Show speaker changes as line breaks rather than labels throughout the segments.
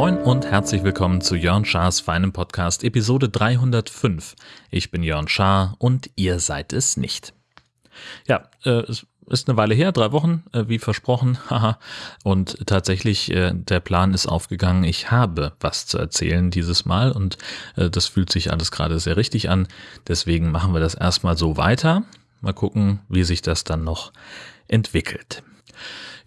Moin und herzlich willkommen zu Jörn Schars feinem Podcast Episode 305. Ich bin Jörn Schaar und ihr seid es nicht. Ja, äh, es ist eine Weile her, drei Wochen, äh, wie versprochen. Haha. und tatsächlich, äh, der Plan ist aufgegangen. Ich habe was zu erzählen dieses Mal und äh, das fühlt sich alles gerade sehr richtig an. Deswegen machen wir das erstmal so weiter. Mal gucken, wie sich das dann noch entwickelt.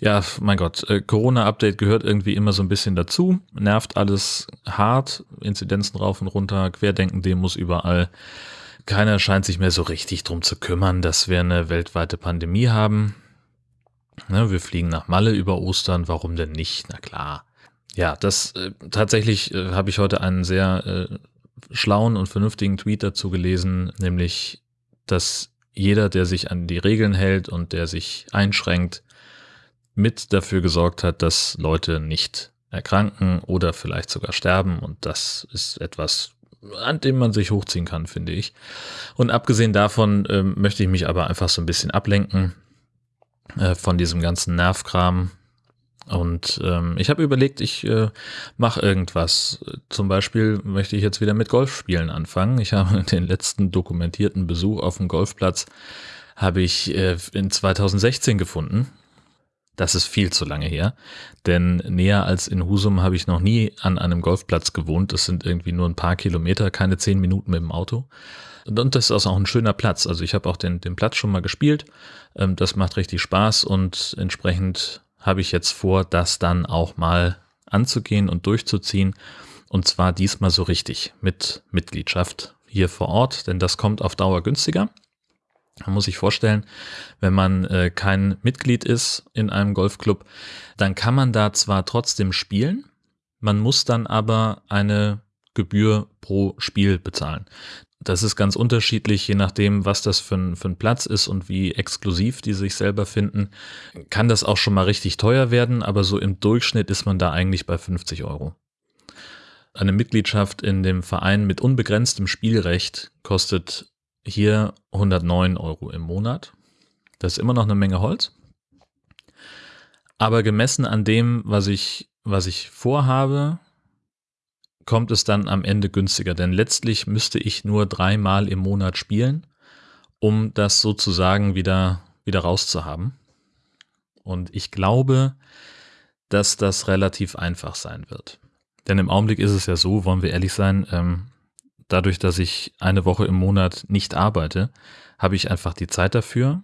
Ja, mein Gott, äh, Corona-Update gehört irgendwie immer so ein bisschen dazu. Nervt alles hart, Inzidenzen rauf und runter, Querdenken-Demos überall. Keiner scheint sich mehr so richtig drum zu kümmern, dass wir eine weltweite Pandemie haben. Ne, wir fliegen nach Malle über Ostern, warum denn nicht? Na klar. Ja, das äh, tatsächlich äh, habe ich heute einen sehr äh, schlauen und vernünftigen Tweet dazu gelesen, nämlich, dass jeder, der sich an die Regeln hält und der sich einschränkt, mit dafür gesorgt hat, dass Leute nicht erkranken oder vielleicht sogar sterben. Und das ist etwas, an dem man sich hochziehen kann, finde ich. Und abgesehen davon ähm, möchte ich mich aber einfach so ein bisschen ablenken äh, von diesem ganzen Nervkram. Und ähm, ich habe überlegt, ich äh, mache irgendwas. Zum Beispiel möchte ich jetzt wieder mit Golfspielen anfangen. Ich habe den letzten dokumentierten Besuch auf dem Golfplatz habe ich äh, in 2016 gefunden. Das ist viel zu lange her, denn näher als in Husum habe ich noch nie an einem Golfplatz gewohnt. Das sind irgendwie nur ein paar Kilometer, keine zehn Minuten mit dem Auto. Und das ist auch ein schöner Platz. Also ich habe auch den, den Platz schon mal gespielt. Ähm, das macht richtig Spaß und entsprechend habe ich jetzt vor, das dann auch mal anzugehen und durchzuziehen. Und zwar diesmal so richtig mit Mitgliedschaft hier vor Ort, denn das kommt auf Dauer günstiger. Man muss sich vorstellen, wenn man äh, kein Mitglied ist in einem Golfclub, dann kann man da zwar trotzdem spielen, man muss dann aber eine Gebühr pro Spiel bezahlen. Das ist ganz unterschiedlich, je nachdem, was das für ein, für ein Platz ist und wie exklusiv die sich selber finden. Kann das auch schon mal richtig teuer werden, aber so im Durchschnitt ist man da eigentlich bei 50 Euro. Eine Mitgliedschaft in dem Verein mit unbegrenztem Spielrecht kostet hier 109 Euro im Monat. Das ist immer noch eine Menge Holz. Aber gemessen an dem, was ich, was ich vorhabe, kommt es dann am Ende günstiger. Denn letztlich müsste ich nur dreimal im Monat spielen, um das sozusagen wieder, wieder rauszuhaben. Und ich glaube, dass das relativ einfach sein wird. Denn im Augenblick ist es ja so, wollen wir ehrlich sein, ähm, dadurch, dass ich eine Woche im Monat nicht arbeite, habe ich einfach die Zeit dafür.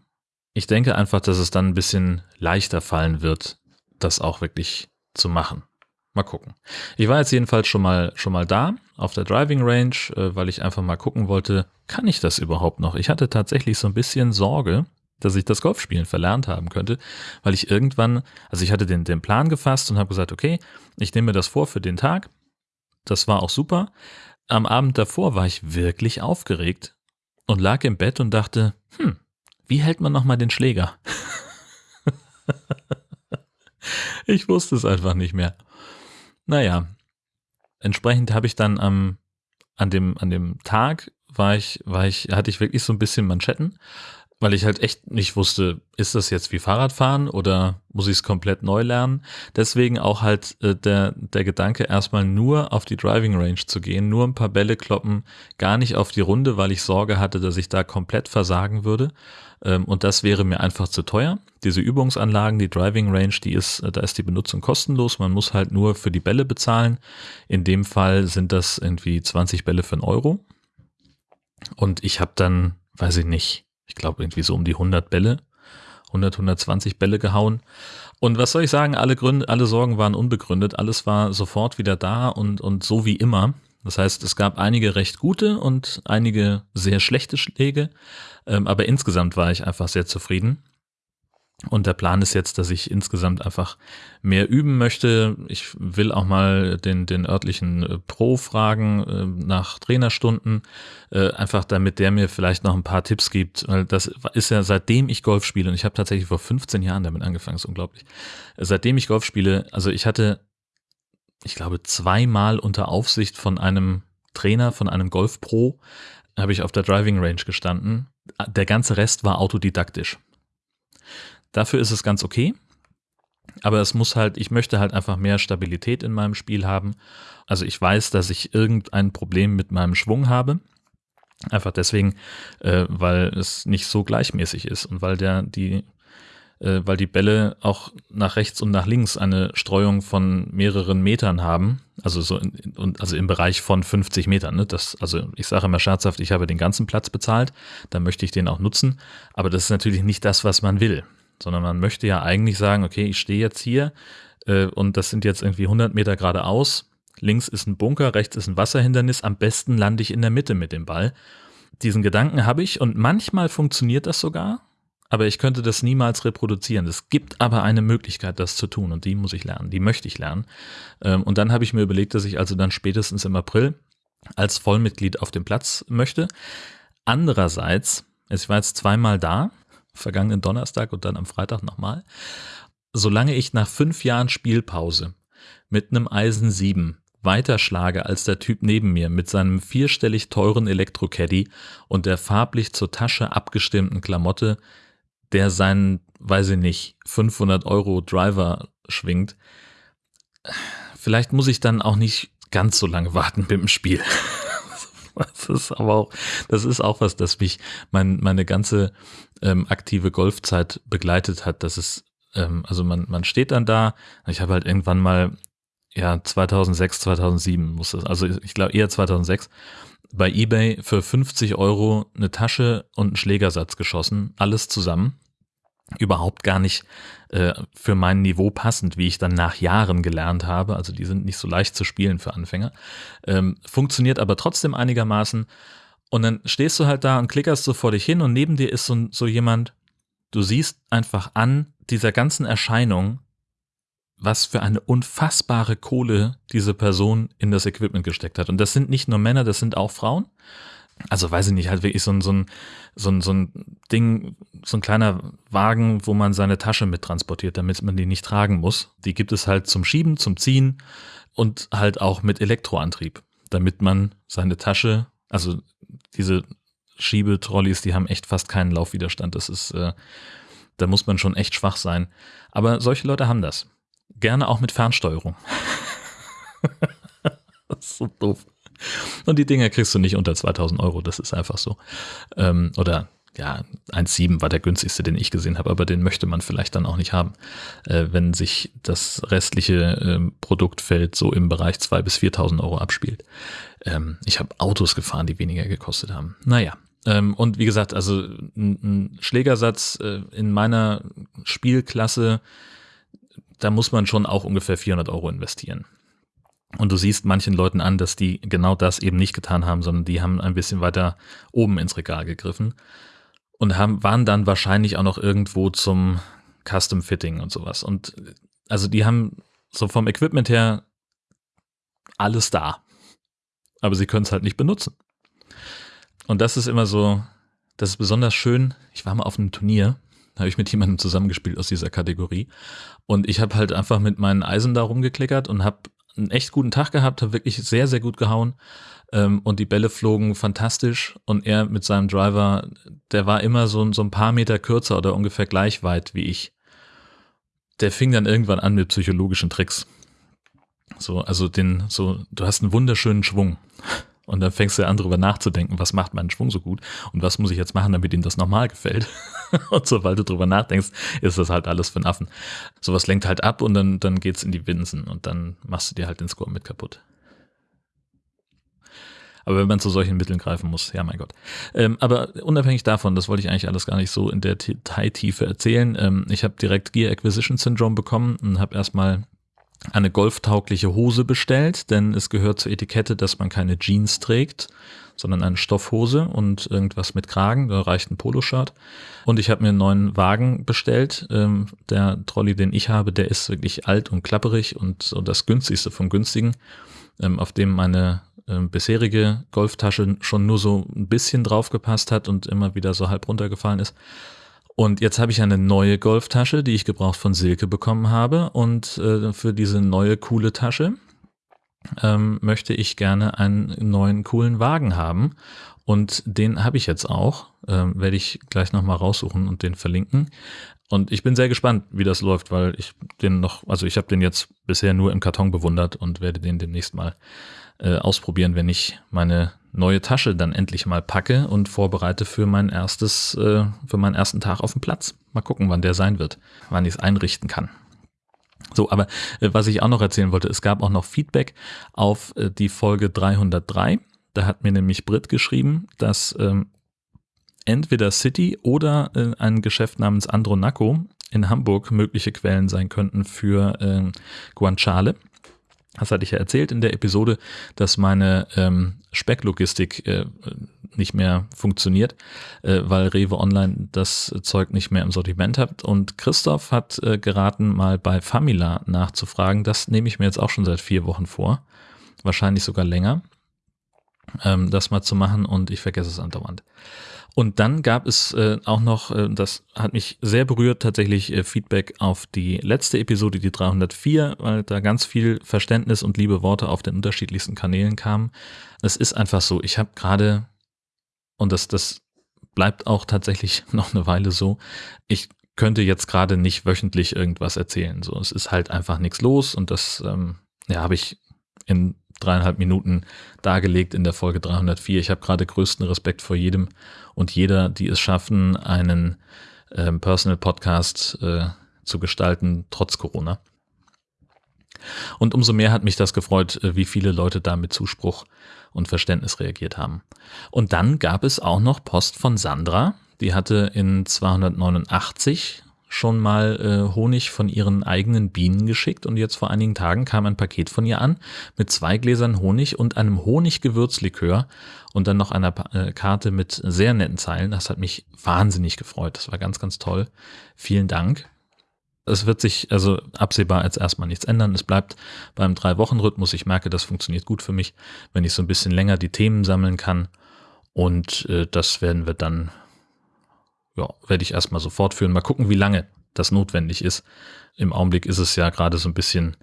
Ich denke einfach, dass es dann ein bisschen leichter fallen wird, das auch wirklich zu machen. Mal gucken. Ich war jetzt jedenfalls schon mal, schon mal da auf der Driving Range, äh, weil ich einfach mal gucken wollte, kann ich das überhaupt noch? Ich hatte tatsächlich so ein bisschen Sorge, dass ich das Golfspielen verlernt haben könnte, weil ich irgendwann, also ich hatte den, den Plan gefasst und habe gesagt, okay, ich nehme das vor für den Tag. Das war auch super am Abend davor war ich wirklich aufgeregt und lag im Bett und dachte, hm, wie hält man nochmal den Schläger? ich wusste es einfach nicht mehr. Naja, entsprechend habe ich dann am, an dem, an dem Tag war ich, war ich, hatte ich wirklich so ein bisschen Manschetten weil ich halt echt nicht wusste, ist das jetzt wie Fahrradfahren oder muss ich es komplett neu lernen? Deswegen auch halt äh, der, der Gedanke, erstmal nur auf die Driving Range zu gehen, nur ein paar Bälle kloppen, gar nicht auf die Runde, weil ich Sorge hatte, dass ich da komplett versagen würde. Ähm, und das wäre mir einfach zu teuer. Diese Übungsanlagen, die Driving Range, die ist, äh, da ist die Benutzung kostenlos. Man muss halt nur für die Bälle bezahlen. In dem Fall sind das irgendwie 20 Bälle für einen Euro. Und ich habe dann, weiß ich nicht, ich glaube, irgendwie so um die 100 Bälle, 100, 120 Bälle gehauen. Und was soll ich sagen, alle Gründe, alle Sorgen waren unbegründet, alles war sofort wieder da und, und so wie immer. Das heißt, es gab einige recht gute und einige sehr schlechte Schläge, ähm, aber insgesamt war ich einfach sehr zufrieden. Und der Plan ist jetzt, dass ich insgesamt einfach mehr üben möchte. Ich will auch mal den, den örtlichen äh, Pro fragen äh, nach Trainerstunden, äh, einfach damit der mir vielleicht noch ein paar Tipps gibt. Weil das ist ja seitdem ich Golf spiele, und ich habe tatsächlich vor 15 Jahren damit angefangen, ist unglaublich. Seitdem ich Golf spiele, also ich hatte, ich glaube, zweimal unter Aufsicht von einem Trainer, von einem Golf-Pro, habe ich auf der Driving Range gestanden. Der ganze Rest war autodidaktisch. Dafür ist es ganz okay. Aber es muss halt, ich möchte halt einfach mehr Stabilität in meinem Spiel haben. Also ich weiß, dass ich irgendein Problem mit meinem Schwung habe. Einfach deswegen, äh, weil es nicht so gleichmäßig ist und weil der die äh, weil die Bälle auch nach rechts und nach links eine Streuung von mehreren Metern haben, also so in, also im Bereich von 50 Metern. Ne? Das, also ich sage immer scherzhaft, ich habe den ganzen Platz bezahlt, dann möchte ich den auch nutzen, aber das ist natürlich nicht das, was man will, sondern man möchte ja eigentlich sagen, okay, ich stehe jetzt hier äh, und das sind jetzt irgendwie 100 Meter geradeaus, links ist ein Bunker, rechts ist ein Wasserhindernis, am besten lande ich in der Mitte mit dem Ball. Diesen Gedanken habe ich und manchmal funktioniert das sogar, aber ich könnte das niemals reproduzieren. Es gibt aber eine Möglichkeit, das zu tun und die muss ich lernen, die möchte ich lernen. Ähm, und dann habe ich mir überlegt, dass ich also dann spätestens im April als Vollmitglied auf dem Platz möchte. Andererseits, ich war jetzt zweimal da, vergangenen Donnerstag und dann am Freitag nochmal. Solange ich nach fünf Jahren Spielpause mit einem Eisen 7 weiterschlage als der Typ neben mir mit seinem vierstellig teuren Elektro-Caddy und der farblich zur Tasche abgestimmten Klamotte, der seinen, weiß ich nicht, 500 Euro Driver schwingt, vielleicht muss ich dann auch nicht ganz so lange warten mit dem Spiel. Das ist aber auch, das ist auch was, das mich mein, meine ganze ähm, aktive Golfzeit begleitet hat. Das ist, ähm, also man, man steht dann da. Ich habe halt irgendwann mal, ja, 2006, 2007 muss das, also ich glaube eher 2006 bei eBay für 50 Euro eine Tasche und einen Schlägersatz geschossen, alles zusammen. Überhaupt gar nicht äh, für mein Niveau passend, wie ich dann nach Jahren gelernt habe. Also die sind nicht so leicht zu spielen für Anfänger. Ähm, funktioniert aber trotzdem einigermaßen. Und dann stehst du halt da und klickerst so vor dich hin und neben dir ist so, so jemand, du siehst einfach an dieser ganzen Erscheinung, was für eine unfassbare Kohle diese Person in das Equipment gesteckt hat. Und das sind nicht nur Männer, das sind auch Frauen. Also weiß ich nicht, halt wirklich so ein, so ein, so ein, so ein Ding, so ein kleiner Wagen, wo man seine Tasche mit transportiert, damit man die nicht tragen muss. Die gibt es halt zum Schieben, zum Ziehen und halt auch mit Elektroantrieb, damit man seine Tasche, also diese Schiebetrolleys, die haben echt fast keinen Laufwiderstand. Das ist, äh, da muss man schon echt schwach sein. Aber solche Leute haben das. Gerne auch mit Fernsteuerung. das ist so doof. Und die Dinger kriegst du nicht unter 2000 Euro, das ist einfach so. Ähm, oder ja, 1,7 war der günstigste, den ich gesehen habe, aber den möchte man vielleicht dann auch nicht haben, äh, wenn sich das restliche äh, Produktfeld so im Bereich 2.000 bis 4.000 Euro abspielt. Ähm, ich habe Autos gefahren, die weniger gekostet haben. Naja, ähm, und wie gesagt, also ein, Schlägersatz äh, in meiner Spielklasse da muss man schon auch ungefähr 400 Euro investieren. Und du siehst manchen Leuten an, dass die genau das eben nicht getan haben, sondern die haben ein bisschen weiter oben ins Regal gegriffen und haben, waren dann wahrscheinlich auch noch irgendwo zum Custom Fitting und sowas. Und also die haben so vom Equipment her alles da. Aber sie können es halt nicht benutzen. Und das ist immer so, das ist besonders schön. Ich war mal auf einem Turnier habe ich mit jemandem zusammengespielt aus dieser Kategorie. Und ich habe halt einfach mit meinen Eisen da rumgeklickert und habe einen echt guten Tag gehabt, habe wirklich sehr, sehr gut gehauen. Ähm, und die Bälle flogen fantastisch. Und er mit seinem Driver, der war immer so, so ein paar Meter kürzer oder ungefähr gleich weit wie ich. Der fing dann irgendwann an mit psychologischen Tricks. So, also den, so, du hast einen wunderschönen Schwung. Und dann fängst du an, darüber nachzudenken, was macht meinen Schwung so gut und was muss ich jetzt machen, damit ihm das nochmal gefällt. und sobald du drüber nachdenkst, ist das halt alles für einen Affen. Sowas lenkt halt ab und dann, dann geht's in die Winsen und dann machst du dir halt den Score mit kaputt. Aber wenn man zu solchen Mitteln greifen muss, ja mein Gott. Ähm, aber unabhängig davon, das wollte ich eigentlich alles gar nicht so in der Detailtiefe erzählen. Ähm, ich habe direkt Gear Acquisition Syndrome bekommen und habe erstmal eine golftaugliche Hose bestellt, denn es gehört zur Etikette, dass man keine Jeans trägt, sondern eine Stoffhose und irgendwas mit Kragen, da reicht ein Poloshirt. Und ich habe mir einen neuen Wagen bestellt. Ähm, der Trolley, den ich habe, der ist wirklich alt und klapperig und so das günstigste vom günstigen, ähm, auf dem meine äh, bisherige Golftasche schon nur so ein bisschen draufgepasst hat und immer wieder so halb runtergefallen ist. Und jetzt habe ich eine neue Golftasche, die ich gebraucht von Silke bekommen habe. Und äh, für diese neue coole Tasche ähm, möchte ich gerne einen neuen coolen Wagen haben. Und den habe ich jetzt auch. Ähm, Werde ich gleich nochmal raussuchen und den verlinken. Und ich bin sehr gespannt, wie das läuft, weil ich den noch, also ich habe den jetzt bisher nur im Karton bewundert und werde den demnächst mal äh, ausprobieren, wenn ich meine neue Tasche dann endlich mal packe und vorbereite für mein erstes, äh, für meinen ersten Tag auf dem Platz. Mal gucken, wann der sein wird, wann ich es einrichten kann. So, aber äh, was ich auch noch erzählen wollte, es gab auch noch Feedback auf äh, die Folge 303. Da hat mir nämlich Brit geschrieben, dass ähm, entweder City oder äh, ein Geschäft namens Andronaco in Hamburg mögliche Quellen sein könnten für äh, Guanciale. Das hatte ich ja erzählt in der Episode, dass meine ähm, Specklogistik äh, nicht mehr funktioniert, äh, weil Rewe Online das Zeug nicht mehr im Sortiment hat. Und Christoph hat äh, geraten, mal bei Famila nachzufragen. Das nehme ich mir jetzt auch schon seit vier Wochen vor. Wahrscheinlich sogar länger, ähm, das mal zu machen und ich vergesse es andauernd. Und dann gab es äh, auch noch, äh, das hat mich sehr berührt, tatsächlich äh, Feedback auf die letzte Episode, die 304, weil da ganz viel Verständnis und liebe Worte auf den unterschiedlichsten Kanälen kamen. Es ist einfach so, ich habe gerade, und das, das bleibt auch tatsächlich noch eine Weile so, ich könnte jetzt gerade nicht wöchentlich irgendwas erzählen. So, es ist halt einfach nichts los und das ähm, ja, habe ich in dreieinhalb Minuten dargelegt in der Folge 304. Ich habe gerade größten Respekt vor jedem und jeder, die es schaffen, einen äh, Personal Podcast äh, zu gestalten, trotz Corona. Und umso mehr hat mich das gefreut, äh, wie viele Leute da mit Zuspruch und Verständnis reagiert haben. Und dann gab es auch noch Post von Sandra. Die hatte in 289 schon mal äh, Honig von ihren eigenen Bienen geschickt und jetzt vor einigen Tagen kam ein Paket von ihr an mit zwei Gläsern Honig und einem Honiggewürzlikör und dann noch einer äh, Karte mit sehr netten Zeilen. Das hat mich wahnsinnig gefreut. Das war ganz, ganz toll. Vielen Dank. Es wird sich also absehbar als erstmal nichts ändern. Es bleibt beim Drei-Wochen-Rhythmus. Ich merke, das funktioniert gut für mich, wenn ich so ein bisschen länger die Themen sammeln kann. Und äh, das werden wir dann ja, werde ich erstmal so fortführen. Mal gucken, wie lange das notwendig ist. Im Augenblick ist es ja gerade so ein bisschen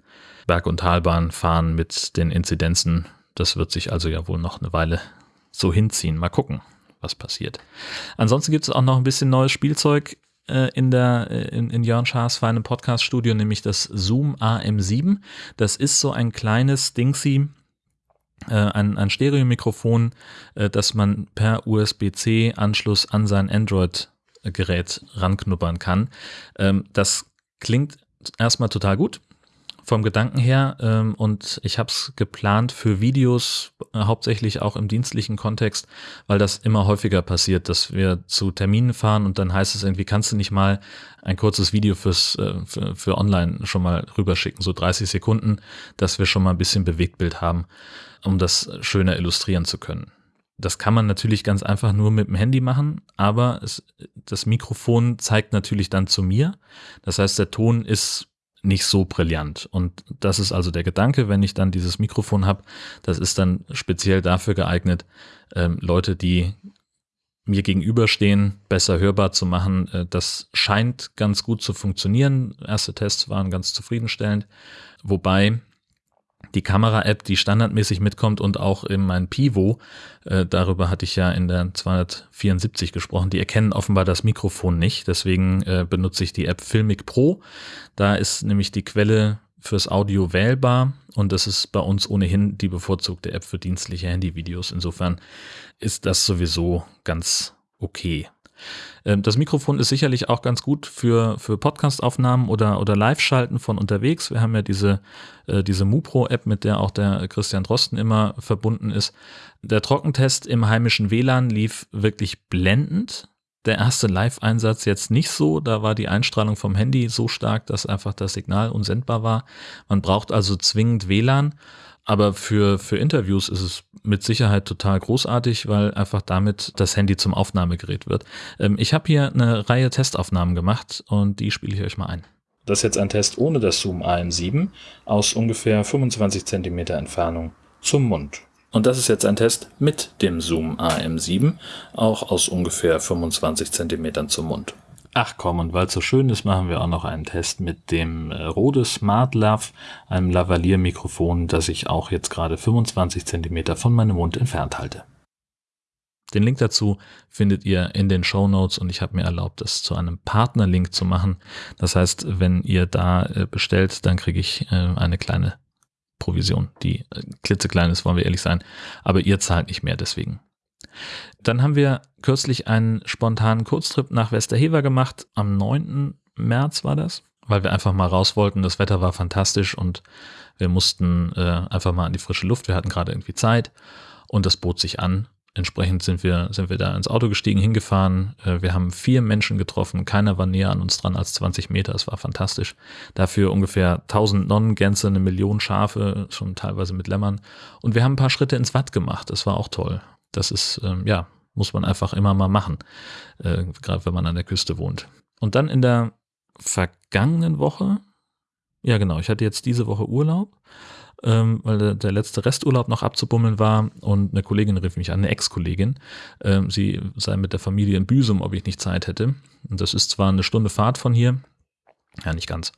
Berg- und Talbahn fahren mit den Inzidenzen. Das wird sich also ja wohl noch eine Weile so hinziehen. Mal gucken, was passiert. Ansonsten gibt es auch noch ein bisschen neues Spielzeug äh, in der äh, in, in Jörn Schaas feinem Podcast-Studio, nämlich das Zoom AM7. Das ist so ein kleines Dingsy, äh, ein, ein Stereomikrofon, äh, das man per USB-C-Anschluss an sein Android Gerät ranknuppern kann. Ähm, das klingt erstmal total gut vom Gedanken her ähm, und ich habe es geplant für Videos, äh, hauptsächlich auch im dienstlichen Kontext, weil das immer häufiger passiert, dass wir zu Terminen fahren und dann heißt es irgendwie, kannst du nicht mal ein kurzes Video fürs äh, für, für online schon mal rüberschicken, so 30 Sekunden, dass wir schon mal ein bisschen Bewegtbild haben, um das schöner illustrieren zu können. Das kann man natürlich ganz einfach nur mit dem Handy machen, aber es, das Mikrofon zeigt natürlich dann zu mir. Das heißt, der Ton ist nicht so brillant. Und das ist also der Gedanke, wenn ich dann dieses Mikrofon habe, das ist dann speziell dafür geeignet, ähm, Leute, die mir gegenüberstehen, besser hörbar zu machen. Äh, das scheint ganz gut zu funktionieren. Erste Tests waren ganz zufriedenstellend. Wobei die Kamera-App, die standardmäßig mitkommt und auch in mein Pivo, äh, darüber hatte ich ja in der 274 gesprochen, die erkennen offenbar das Mikrofon nicht. Deswegen äh, benutze ich die App Filmic Pro. Da ist nämlich die Quelle fürs Audio wählbar und das ist bei uns ohnehin die bevorzugte App für dienstliche Handyvideos. Insofern ist das sowieso ganz okay. Ähm, das Mikrofon ist sicherlich auch ganz gut für, für Podcast-Aufnahmen oder, oder Live-Schalten von unterwegs. Wir haben ja diese, äh, diese MuPro-App, mit der auch der Christian Drosten immer verbunden ist. Der Trockentest im heimischen WLAN lief wirklich blendend. Der erste Live-Einsatz jetzt nicht so. Da war die Einstrahlung vom Handy so stark, dass einfach das Signal unsendbar war. Man braucht also zwingend WLAN. Aber für, für Interviews ist es mit Sicherheit total großartig, weil einfach damit das Handy zum Aufnahmegerät wird. Ähm, ich habe hier eine Reihe Testaufnahmen gemacht und die spiele ich euch mal ein. Das ist jetzt ein Test ohne das Zoom AM7 aus ungefähr 25 cm Entfernung zum Mund. Und das ist jetzt ein Test mit dem Zoom AM7, auch aus ungefähr 25 cm zum Mund. Ach komm, und weil es so schön ist, machen wir auch noch einen Test mit dem äh, Rode Smart Lav, einem Lavalier-Mikrofon, das ich auch jetzt gerade 25 Zentimeter von meinem Mund entfernt halte. Den Link dazu findet ihr in den Show Notes und ich habe mir erlaubt, das zu einem Partnerlink zu machen. Das heißt, wenn ihr da äh, bestellt, dann kriege ich äh, eine kleine Provision, die klitzeklein ist, wollen wir ehrlich sein, aber ihr zahlt nicht mehr deswegen. Dann haben wir kürzlich einen spontanen Kurztrip nach Westerhever gemacht. Am 9. März war das, weil wir einfach mal raus wollten. Das Wetter war fantastisch und wir mussten äh, einfach mal an die frische Luft. Wir hatten gerade irgendwie Zeit und das bot sich an. Entsprechend sind wir, sind wir da ins Auto gestiegen, hingefahren. Äh, wir haben vier Menschen getroffen. Keiner war näher an uns dran als 20 Meter. Es war fantastisch. Dafür ungefähr 1000 Nonnengänse, eine Million Schafe, schon teilweise mit Lämmern. Und wir haben ein paar Schritte ins Watt gemacht. Das war auch toll. Das ist, ähm, ja, muss man einfach immer mal machen, äh, gerade wenn man an der Küste wohnt. Und dann in der vergangenen Woche, ja genau, ich hatte jetzt diese Woche Urlaub, ähm, weil der, letzte Resturlaub noch abzubummeln war und eine Kollegin rief mich an, eine Ex-Kollegin, ähm, sie sei mit der Familie in Büsum, ob ich nicht Zeit hätte. Und das ist zwar eine Stunde Fahrt von hier, ja nicht ganz,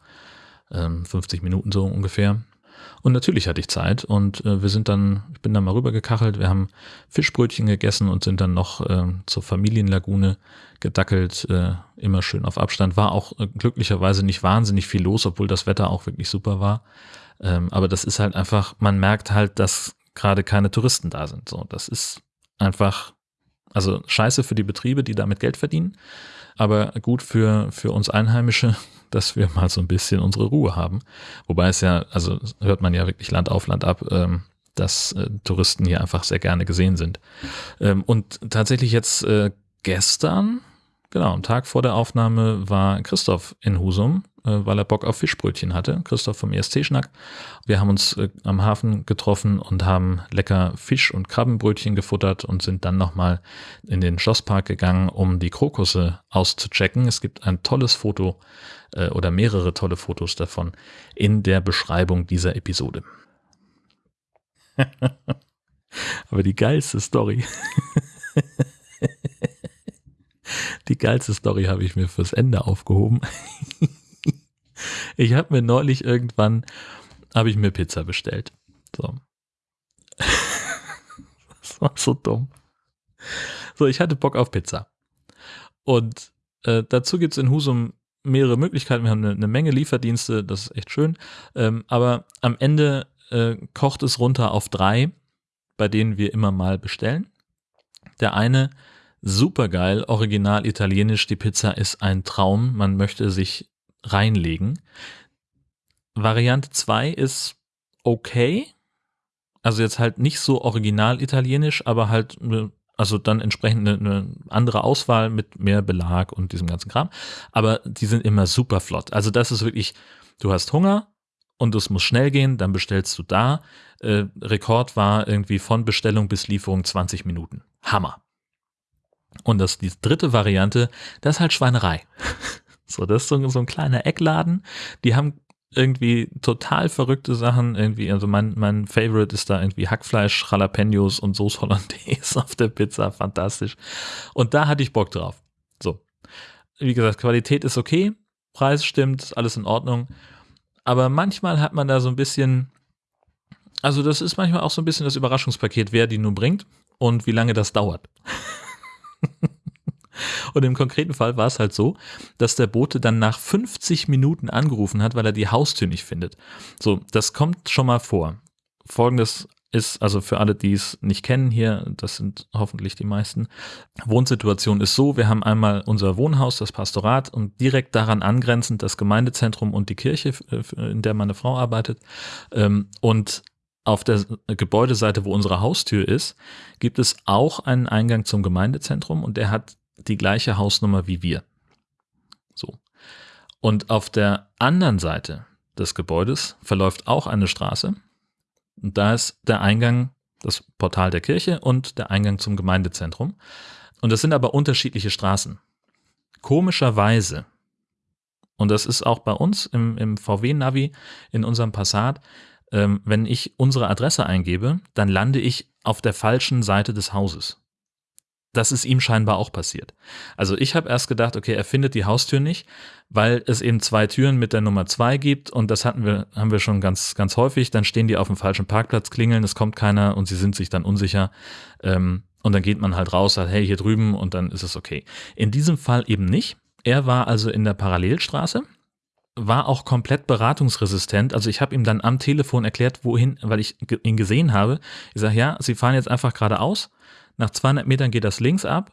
ähm, 50 Minuten so ungefähr, und natürlich hatte ich Zeit und äh, wir sind dann, ich bin dann mal rübergekachelt, wir haben Fischbrötchen gegessen und sind dann noch äh, zur Familienlagune gedackelt, äh, immer schön auf Abstand. War auch äh, glücklicherweise nicht wahnsinnig viel los, obwohl das Wetter auch wirklich super war. Ähm, aber das ist halt einfach, man merkt halt, dass gerade keine Touristen da sind. So, das ist einfach, also scheiße für die Betriebe, die damit Geld verdienen, aber gut für, für uns Einheimische, dass wir mal so ein bisschen unsere Ruhe haben. Wobei es ja, also hört man ja wirklich Land auf Land ab, ähm, dass äh, Touristen hier einfach sehr gerne gesehen sind. Ähm, und tatsächlich jetzt äh, gestern, genau, am Tag vor der Aufnahme war Christoph in Husum weil er Bock auf Fischbrötchen hatte. Christoph vom ESC-Schnack. Wir haben uns äh, am Hafen getroffen und haben lecker Fisch- und Krabbenbrötchen gefuttert und sind dann nochmal in den Schlosspark gegangen, um die Krokusse auszuchecken. Es gibt ein tolles Foto äh, oder mehrere tolle Fotos davon in der Beschreibung dieser Episode. Aber die geilste Story. Die geilste Story habe ich mir fürs Ende aufgehoben. Ich habe mir neulich irgendwann, habe ich mir Pizza bestellt. So. das war so dumm. So, ich hatte Bock auf Pizza. Und äh, dazu gibt es in Husum mehrere Möglichkeiten. Wir haben eine, eine, Menge Lieferdienste, das ist echt schön. Ähm, aber am Ende äh, kocht es runter auf drei, bei denen wir immer mal bestellen. Der eine, super geil, original italienisch, die Pizza ist ein Traum. Man möchte sich reinlegen. Variante 2 ist okay. Also jetzt halt nicht so original italienisch, aber halt also dann entsprechend eine, eine, andere Auswahl mit mehr Belag und diesem ganzen Kram. Aber die sind immer super flott. Also das ist wirklich, du hast Hunger und es muss schnell gehen, dann bestellst du da. Äh, Rekord war irgendwie von Bestellung bis Lieferung 20 Minuten. Hammer. Und das die dritte Variante, das ist halt Schweinerei. So, das ist so, so ein kleiner Eckladen. Die haben irgendwie total verrückte Sachen. Irgendwie, also mein, mein Favorite ist da irgendwie Hackfleisch, Jalapenos und Sauce Hollandaise auf der Pizza. Fantastisch. Und da hatte ich Bock drauf. So. Wie gesagt, Qualität ist okay. Preis stimmt, alles in Ordnung. Aber manchmal hat man da so ein bisschen, also das ist manchmal auch so ein bisschen das Überraschungspaket, wer die nun bringt und wie lange das dauert. Und im konkreten Fall war es halt so, dass der Bote dann nach 50 Minuten angerufen hat, weil er die Haustür nicht findet. So, das kommt schon mal vor. Folgendes ist, also für alle, die es nicht kennen hier, das sind hoffentlich die meisten, Wohnsituation ist so, wir haben einmal unser Wohnhaus, das Pastorat und direkt daran angrenzend das Gemeindezentrum und die Kirche, in der meine Frau arbeitet. Ähm, und auf der Gebäudeseite, wo unsere Haustür ist, gibt es auch einen Eingang zum Gemeindezentrum und der hat die gleiche Hausnummer wie wir. So. Und auf der anderen Seite des Gebäudes verläuft auch eine Straße. Und da ist der Eingang, das Portal der Kirche und der Eingang zum Gemeindezentrum. Und das sind aber unterschiedliche Straßen. Komischerweise, und das ist auch bei uns im, im VW-Navi, in unserem Passat, ähm, wenn ich unsere Adresse eingebe, dann lande ich auf der falschen Seite des Hauses das ist ihm scheinbar auch passiert. Also ich habe erst gedacht, okay, er findet die Haustür nicht, weil es eben zwei Türen mit der Nummer zwei gibt und das hatten wir, haben wir schon ganz, ganz häufig. Dann stehen die auf dem falschen Parkplatz, klingeln, es kommt keiner und sie sind sich dann unsicher. Ähm, und dann geht man halt raus, sagt, hey, hier drüben und dann ist es okay. In diesem Fall eben nicht. Er war also in der Parallelstraße, war auch komplett beratungsresistent. Also ich habe ihm dann am Telefon erklärt, wohin, weil ich ihn gesehen habe. Ich sage, ja, Sie fahren jetzt einfach geradeaus. Nach 200 Metern geht das links ab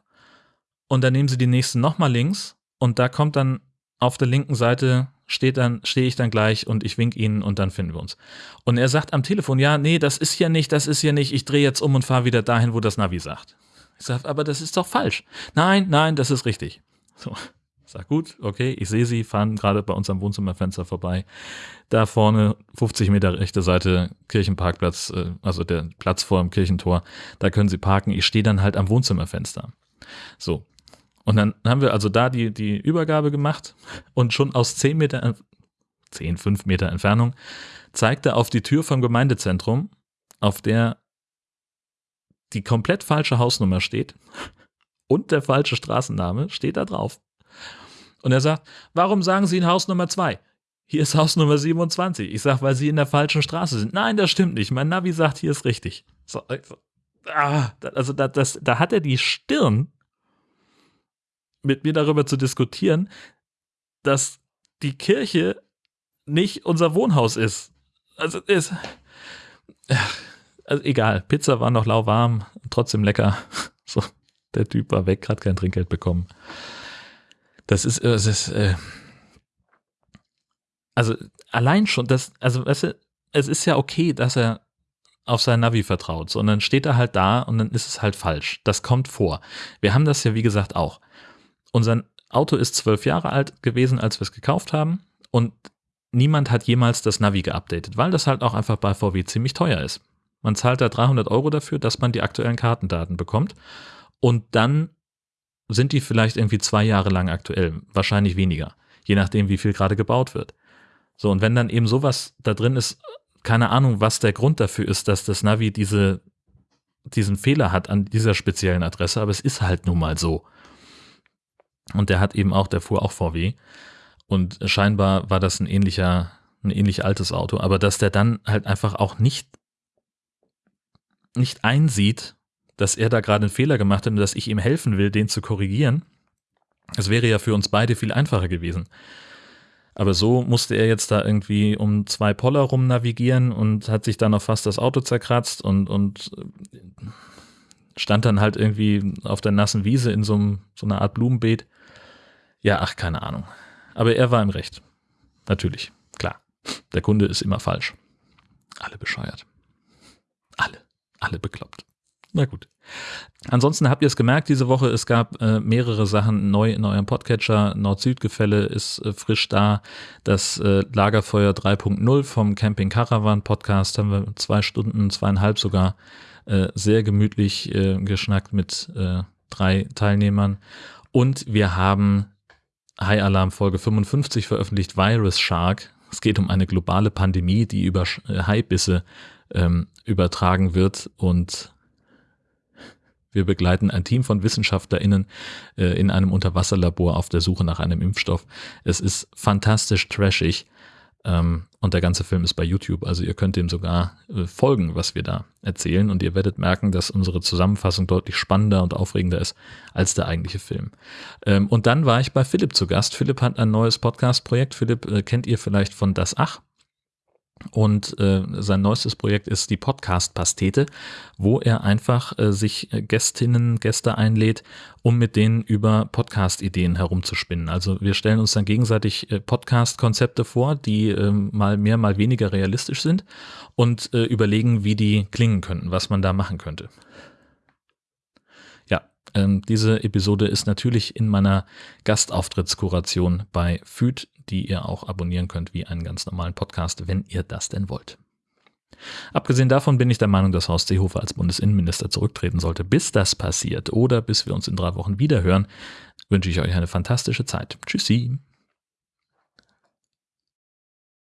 und dann nehmen Sie die nächsten nochmal links und da kommt dann auf der linken Seite steht dann, stehe ich dann gleich und ich wink Ihnen und dann finden wir uns. Und er sagt am Telefon, ja, nee, das ist hier nicht, das ist hier nicht, ich drehe jetzt um und fahre wieder dahin, wo das Navi sagt. Ich sage, aber das ist doch falsch. Nein, nein, das ist richtig. So. Sag gut, okay, ich sehe sie, fahren gerade bei uns am Wohnzimmerfenster vorbei. Da vorne, 50 Meter rechte Seite, Kirchenparkplatz, äh, also der Platz vor dem Kirchentor, da können sie parken. Ich stehe dann halt am Wohnzimmerfenster. So. Und dann haben wir also da die, die Übergabe gemacht und schon aus 10 Meter, 10, 5 Meter Entfernung zeigte auf die Tür vom Gemeindezentrum, auf der die komplett falsche Hausnummer steht und der falsche Straßenname steht da drauf. Und er sagt, warum sagen Sie in Haus Nummer 2? Hier ist Haus Nummer 27. Ich sage, weil Sie in der falschen Straße sind. Nein, das stimmt nicht. Mein Navi sagt, hier ist richtig. So, ah, also da, das, da hat er die Stirn, mit mir darüber zu diskutieren, dass die Kirche nicht unser Wohnhaus ist. Also ist. Also egal, Pizza war noch lauwarm, trotzdem lecker. So, der Typ war weg, hat kein Trinkgeld bekommen. Das ist, es ist, äh, also allein schon, das, also weißt du, es ist ja okay, dass er auf sein Navi vertraut, sondern steht er halt da und dann ist es halt falsch. Das kommt vor. Wir haben das ja, wie gesagt, auch. Unser Auto ist zwölf Jahre alt gewesen, als wir es gekauft haben und niemand hat jemals das Navi geupdatet, weil das halt auch einfach bei VW ziemlich teuer ist. Man zahlt da 300 Euro dafür, dass man die aktuellen Kartendaten bekommt und dann sind die vielleicht irgendwie zwei Jahre lang aktuell, wahrscheinlich weniger, je nachdem, wie viel gerade gebaut wird. So, und wenn dann eben sowas da drin ist, keine Ahnung, was der Grund dafür ist, dass das Navi diese, diesen Fehler hat an dieser speziellen Adresse, aber es ist halt nun mal so. Und der hat eben auch, der fuhr auch VW. Und scheinbar war das ein ähnlicher, ein ähnlich altes Auto, aber dass der dann halt einfach auch nicht, nicht einsieht, dass er da gerade einen Fehler gemacht hat und dass ich ihm helfen will, den zu korrigieren. Es wäre ja für uns beide viel einfacher gewesen. Aber so musste er jetzt da irgendwie um zwei Poller rum navigieren und hat sich dann noch fast das Auto zerkratzt und, und äh, stand dann halt irgendwie auf der nassen Wiese in so, einem, so einer Art Blumenbeet. Ja, ach, keine Ahnung. Aber er war im Recht. Natürlich, klar. Der Kunde ist immer falsch. Alle bescheuert. Alle. Alle bekloppt. Na gut. Ansonsten habt ihr es gemerkt diese Woche, es gab äh, mehrere Sachen neu in eurem Podcatcher. Nord-Süd-Gefälle ist äh, frisch da. Das äh, Lagerfeuer 3.0 vom Camping Caravan Podcast haben wir zwei Stunden, zweieinhalb sogar äh, sehr gemütlich äh, geschnackt mit äh, drei Teilnehmern. Und wir haben High Alarm Folge 55 veröffentlicht, Virus Shark. Es geht um eine globale Pandemie, die über Haibisse ähm, übertragen wird und wir begleiten ein Team von WissenschaftlerInnen äh, in einem Unterwasserlabor auf der Suche nach einem Impfstoff. Es ist fantastisch trashig. Ähm, und der ganze Film ist bei YouTube, also ihr könnt dem sogar äh, folgen, was wir da erzählen. Und ihr werdet merken, dass unsere Zusammenfassung deutlich spannender und aufregender ist als der eigentliche Film. Ähm, und dann war ich bei Philipp zu Gast. Philipp hat ein neues Podcast-Projekt. Philipp äh, kennt ihr vielleicht von Das Ach. Und äh, sein neuestes Projekt ist die Podcast-Pastete, wo er einfach äh, sich Gästinnen, Gäste einlädt, um mit denen über Podcast-Ideen herumzuspinnen. Also wir stellen uns dann gegenseitig äh, Podcast-Konzepte vor, die äh, mal mehr, mal weniger realistisch sind und äh, überlegen, wie die klingen könnten, was man da machen könnte. Ja, ähm, diese Episode ist natürlich in meiner Gastauftrittskuration bei FÜD die ihr auch abonnieren könnt wie einen ganz normalen Podcast, wenn ihr das denn wollt. Abgesehen davon bin ich der Meinung, dass Horst Seehofer als Bundesinnenminister zurücktreten sollte. Bis das passiert oder bis wir uns in drei Wochen wiederhören, wünsche ich euch eine fantastische Zeit. Tschüssi.